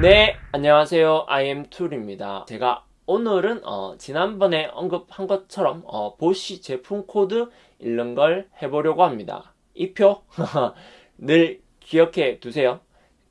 네, 안녕하세요. IM 툴입니다. 제가 오늘은 어, 지난번에 언급한 것처럼 어, Bosch 제품 코드 읽는 걸 해보려고 합니다. 이 표 늘 기억해 두세요.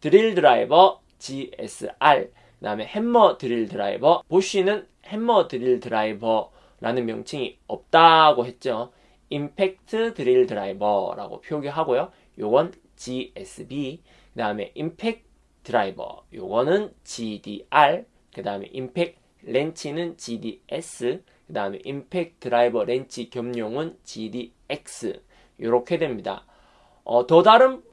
드릴 드라이버 GSR 그 다음에 해머 드릴 드라이버 Bosch는 해머 드릴 드라이버라는 명칭이 없다고 했죠. 임팩트 드릴 드라이버라고 표기하고요. 요건 GSB 그 다음에 임팩트 드라이버 요거는 GDR 그 다음에 임팩 렌치는 GDS 그 다음에 임팩 드라이버 렌치 겸용은 GDX 이렇게 됩니다. 어, 더 다른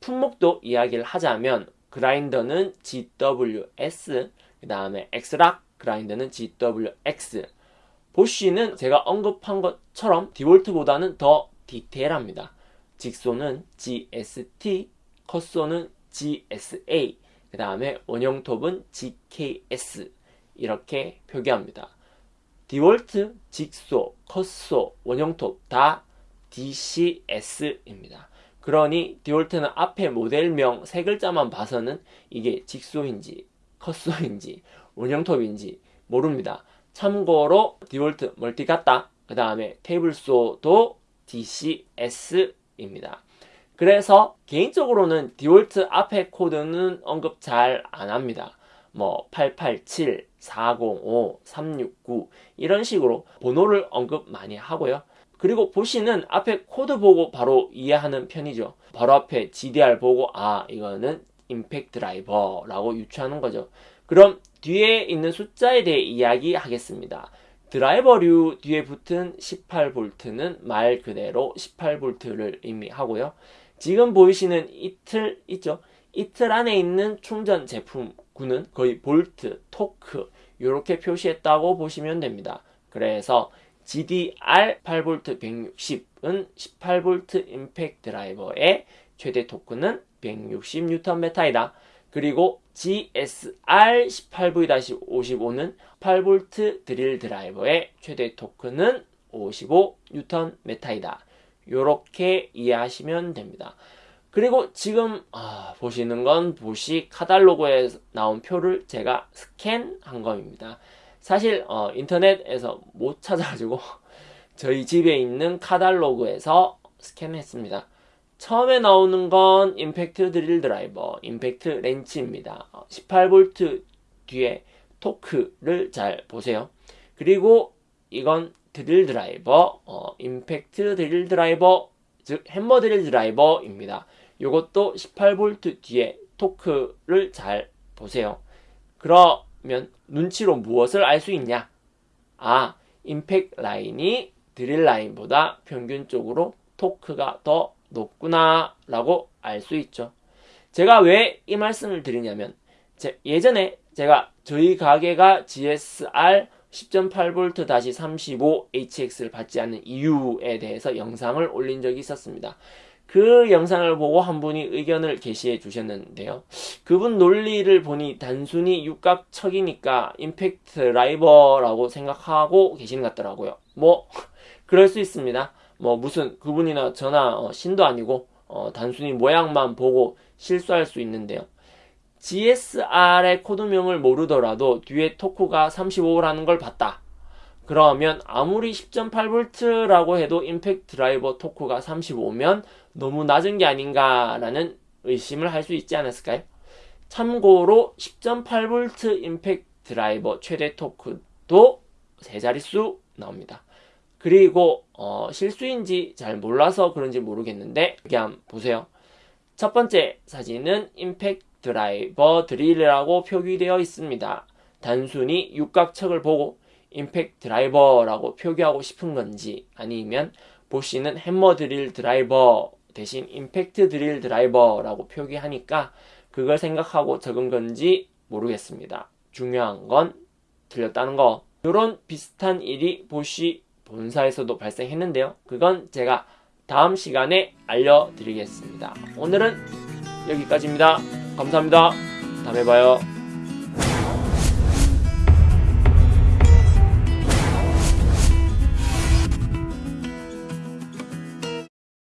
품목도 이야기를 하자면 그라인더는 GWS 그 다음에 엑스락 그라인더는 GWX 보쉬는 제가 언급한 것처럼 디볼트보다는 더 디테일합니다. jigsaw는 GST, cut saw는 GSA, 그 다음에 원형톱은 GKS 이렇게 표기합니다. DeWalt, jigsaw, cut saw, 원형톱 다 DCS입니다. 그러니 DeWalt는 앞에 모델명 세 글자만 봐서는 이게 jigsaw인지 cut saw인지 원형톱인지 모릅니다. 참고로 DeWalt 멀티 커터. 그 다음에 table saw도 DCS입니다. 그래서 개인적으로는 DeWalt 앞에 코드는 언급 잘 안 합니다. 뭐 887, 405, 369 이런 식으로 번호를 언급 많이 하고요. 그리고 Bosch는 앞에 코드 보고 바로 이해하는 편이죠. 바로 앞에 GDR 보고 아 이거는 임팩트 드라이버라고 유추하는 거죠. 그럼 뒤에 있는 숫자에 대해 이야기하겠습니다. 드라이버류 뒤에 붙은 18V는 말 그대로 18V를 의미하고요. 지금 보이시는 이틀 있죠? 이틀 안에 있는 충전 제품군은 거의 볼트, 토크 이렇게 표시했다고 보시면 됩니다. 그래서 GDR 8V 160은 18V 임팩트 드라이버의 최대 토크는 160Nm이다. 그리고 GSR 18V-55는 8V 드릴 드라이버의 최대 토크는 55Nm이다. 이렇게 이해하시면 됩니다. 그리고 지금 아, 보시는 건 보시 카달로그에 나온 표를 제가 스캔한 겁니다. 사실 어, 인터넷에서 못 찾아가지고 저희 집에 있는 카달로그에서 스캔했습니다. 처음에 나오는 건 임팩트 드릴 드라이버, 임팩트 렌치입니다. 18V 뒤에 토크를 잘 보세요. 그리고 이건 드릴 드라이버, 어, 임팩트 드릴 드라이버, 즉 햄머 드릴 드라이버입니다. 이것도 18V 뒤에 토크를 잘 보세요. 그러면 눈치로 무엇을 알 수 있냐? 아, 임팩 라인이 드릴 라인보다 평균적으로 토크가 더 높구나 라고 알 수 있죠. 제가 왜 이 말씀을 드리냐면 예전에 제가 저희 가게가 GSR 10.8V-35HX를 받지 않는 이유에 대해서 영상을 올린 적이 있었습니다. 그 영상을 보고 한 분이 의견을 게시해 주셨는데요. 그분 논리를 보니 단순히 육각척이니까 임팩트 라이버라고 생각하고 계시는 것 같더라고요. 뭐 그럴 수 있습니다. 뭐 무슨 그분이나 저나 어, 신도 아니고 어, 단순히 모양만 보고 실수할 수 있는데요. GSR의 코드명을 모르더라도 뒤에 토크가 35라는 걸 봤다. 그러면 아무리 10.8V라고 해도 임팩트 드라이버 토크가 35면 너무 낮은 게 아닌가라는 의심을 할 수 있지 않았을까요? 참고로 10.8V 임팩트 드라이버 최대 토크도 세 자릿수 나옵니다. 그리고 어, 실수인지 잘 몰라서 그런지 모르겠는데 여기 한번 보세요. 첫 번째 사진은 임팩트 드라이버 드릴이라고 표기되어 있습니다. 단순히 육각척을 보고 임팩트 드라이버라고 표기하고 싶은 건지 아니면 보시는 햄머 드릴 드라이버 대신 임팩트 드릴 드라이버라고 표기하니까 그걸 생각하고 적은 건지 모르겠습니다. 중요한 건 틀렸다는 거. 이런 비슷한 일이 보시 본사에서도 발생했는데요. 그건 제가 다음 시간에 알려드리겠습니다. 오늘은 여기까지입니다. 감사합니다. 다음에 봐요.